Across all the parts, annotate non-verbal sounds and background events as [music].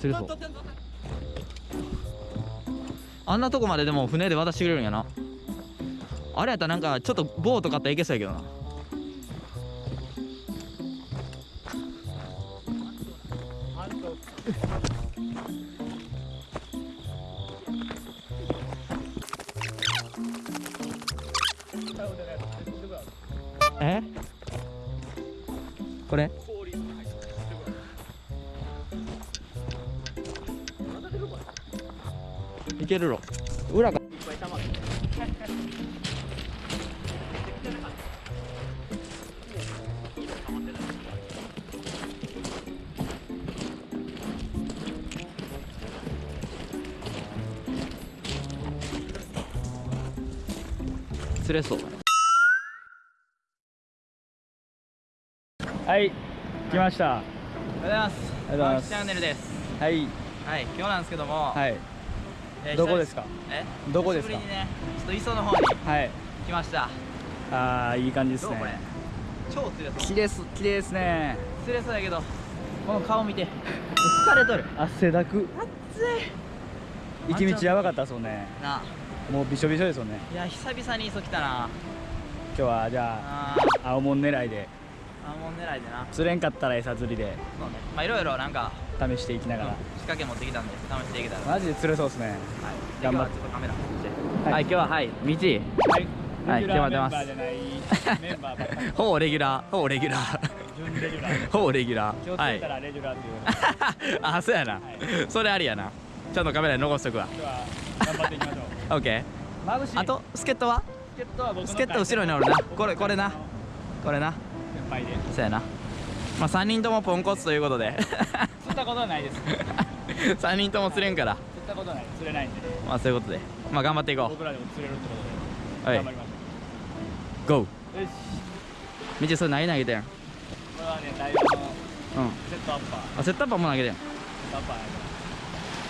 釣れそうあんなとこまででも船で渡してくれるんやなあれやったらなんかちょっとボート買ったらいけそうやけどなえこれ。いけるろ裏が。釣れそう。はい来ました。おはようございます。おはようございます。チャンネルです。はい。はい今日なんですけども、はい。えーどこですか？えどこですか？ねちょっと磯の方にはい。来ました。あーいい感じですね。超釣れそう。綺麗す綺麗ですね。釣れそうやけどこの顔見て。疲れとる。汗だく。熱い。行き道やばかったですもんね。なあ。もうびしょびしょですよね。いや久々に磯来たな。今日はじゃああ青門狙いであアーモン狙いでな。釣れんかったら餌釣りで。そうね。まあいろいろなんか試していきながら。仕掛け持ってきたんで試していけたら。マジで釣れそうですね。はい。頑張ってカメラはい。はい今日ははい道はい。はい決まってます。[laughs] ほぼレギュラー。ほぼレギュラー。準レギュラー。[laughs] ほぼレギュラー。はいけたらレギュラーっていう。[laughs] あそうやな、はい。それありやな。ちゃんとカメラに残しとくわ。頑張っていきましょう。オッケーあと助っ人は？助っ人は僕の助っ人後ろにおるな。これこれな。これな先輩で。そうやな。まあ3人ともポンコツということで。[laughs] 釣ったことはないです。釣っ3人とも釣れんから。たことはない。釣れないんで。まあそういうことで。まあ頑張っていこ僕らでも釣れるってことはい。で頑張りましょう。よし。みちそれ何投げてん。うんこれはねダイワのセットアッパー。あセットアッパーも投げてん。セットアッパーや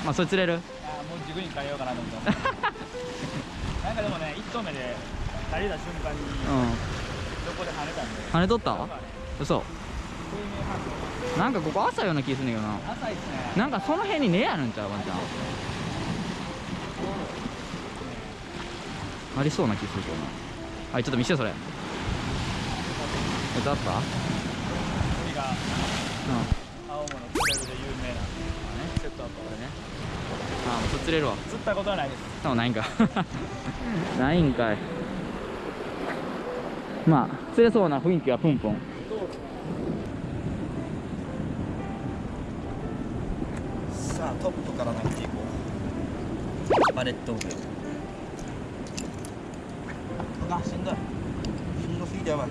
まあそれ釣れる？あーもう軸に変えようかなと思ってなんかでもね1投目で足りた瞬間にうん横で跳ねたんで。跳ねとった？なんかここ朝ような気すんねんけどな。浅いっすね。なんかその辺に根あるんちゃうワンちゃん。ありそうな気するけどな。はいちょっと見してそれ。セットアッパーこれがうん青物釣れるで有名なセットアッパーこれね。あもうそれ釣れるわ。釣ったことはないです。そうないんか。[laughs] ないんかいまあ釣れそうな雰囲気はプンプン。さあトップから投げていこう。バレットオブあしんどい。しんどすぎてやばい。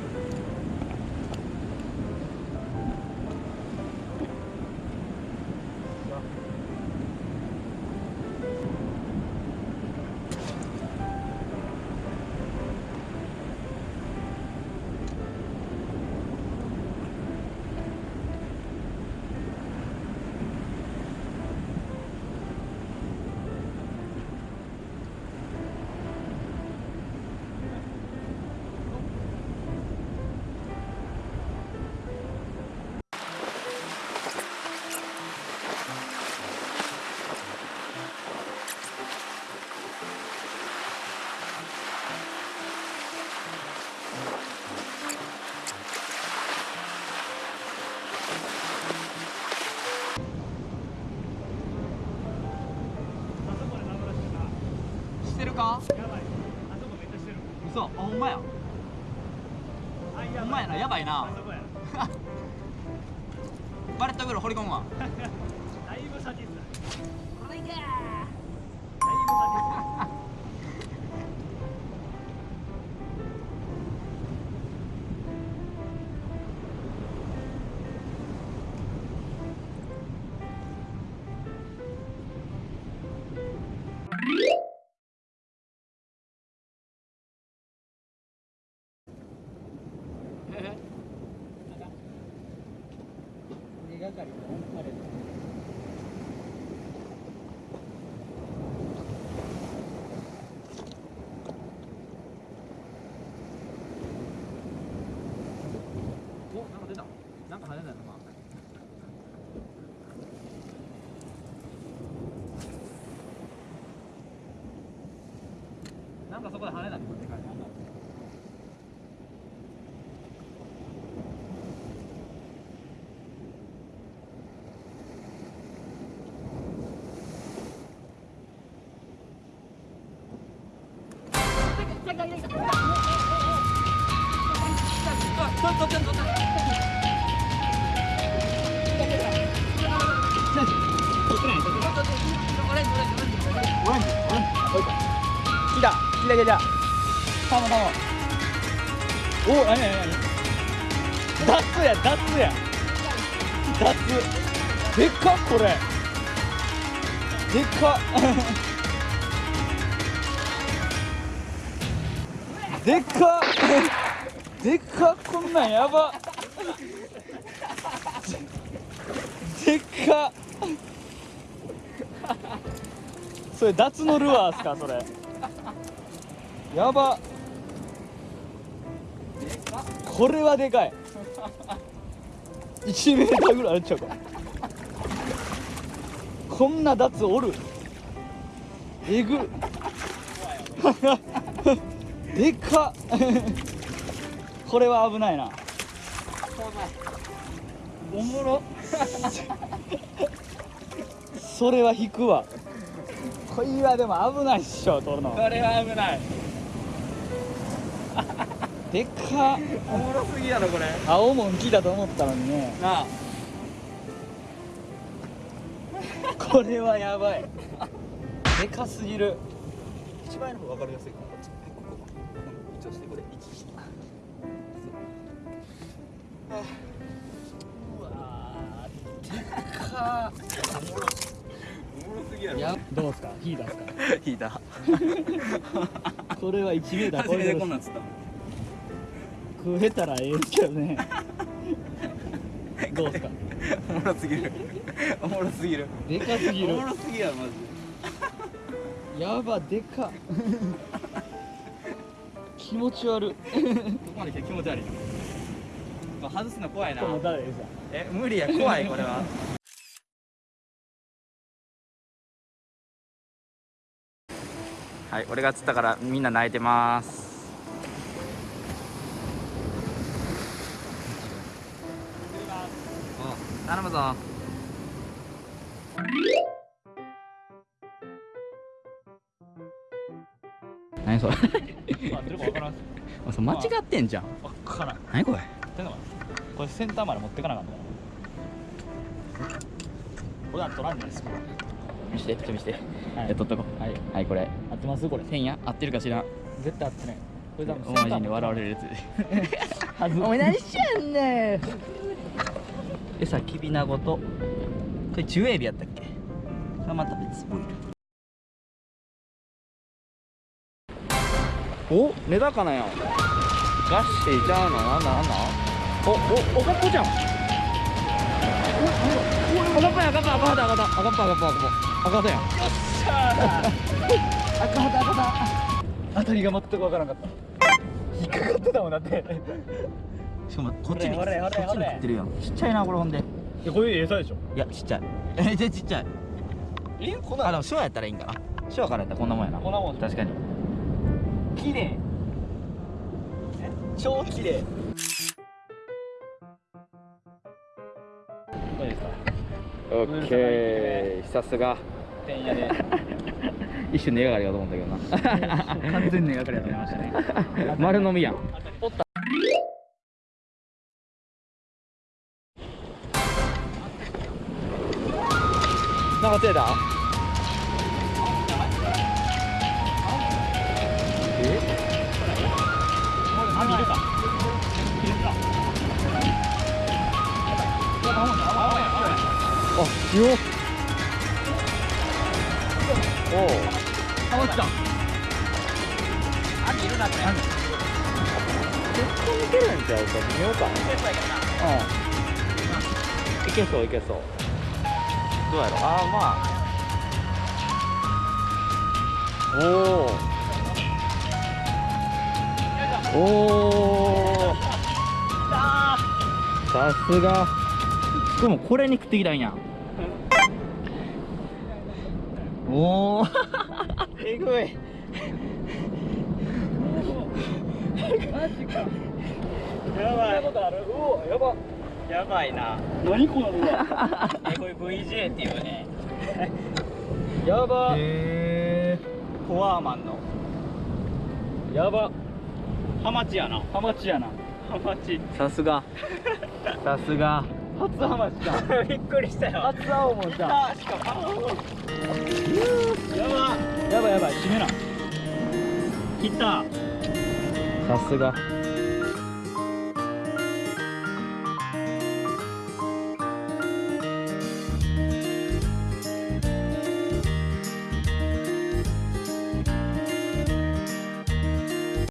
してるか？やばい。あそこめっちゃしてる嘘。あほんまや。あほんまやな。やばいな。[laughs] バレットグル掘り込むわ。[laughs] だいぶ先っす。ねこれいけだいぶ先っすなんか出た。なんか跳ねないのかなんかそこで跳ねないでかい来た来た来たサモサモお何何何ダッツやダッツやダッツでっかこれでっでっか。でっかこんなんやば。でっか。それ脱のルアーっすかそれ。やば。これはでかい。1メーターぐらいあるっちゃうか。こんな脱おる。えぐ。っでっ。か [laughs] これは危ないな。おもろ。[laughs] それは引くわ。これはでも危ないっしょ取るの。これは危ない。[laughs] でっ。かおもろすぎやろこれ。青もん来たと思ったのにね。なあ。これはやばい。でかすぎる。一番の方が分かりやすいかなうわでかおもろおもろすぎやろ。やどうですか？引いたっすか？引いたこれは1メーター超えてるてこんなんつった食えたらええですけどね。[laughs] どうですか？おもろすぎる。おもろすぎる。でかすぎる。おもろすぎやろマジ。やばでか。[laughs] 気持ち悪い。ここまで来て気持ち悪いなこれ外すの怖いな。え無理や怖いこれは。はい俺が釣ったからみんな泣いてます。お頼むぞ。何それ？[laughs] [laughs] 間違ってんじゃん。分からん。何これ？これセンターまで持ってかなかったからこれは取らんないですこれ見してちょっと見して。はい。え取っとこう。はい。はいこれ。合ってます？これ。合ってるか知ら？ん絶対合ってない。これ多分お前に笑われるやつ。お前何しやんねん。餌きびなごと。これジュエビやったっけ？それまた別ボイル。お？メダカなやん。ガッシーちゃうの？なんだなんだ？おおおかっぽじゃんおおお赤っぽや赤っぽ赤肌赤肌赤っぽ赤っぽ赤っぽ赤肌やん赤肌赤肌当たりが全く分からんかった引っかかってたもんだってしかもこっちにこっちに食ってるやんちっちゃいなこれほんでいやこれ餌でしょいやちっちゃいえじゃちっちゃいえこんなあでも塩やったらいいんかな塩からやったらこんなもんやなこんなもん確かに綺麗超綺麗オッケー。さすが。てんやで。[laughs] 一瞬根がかりかと思ったけどな。完全に描かれてましたね。[laughs] 丸飲みやん。なんか手だあ見るか見るかあよおおあ落ちたあ見るなこれ。結構いけるんちゃうか見よう。かうん。いけそういけそう。どうやろああまあ。おおおおさすが。でもこれに食ってきたんや。おおえぐい。マジか。やばい。やばやばいな。何この動画えこれ VJ っていうね。やば。へコアーマンの。やば。ハマチやな。ハマチやな。ハマチ。えさすが。さすが初ハマチだびっくりしたよ。初青もしかも。やばやばいやばい締めな。切った。さすが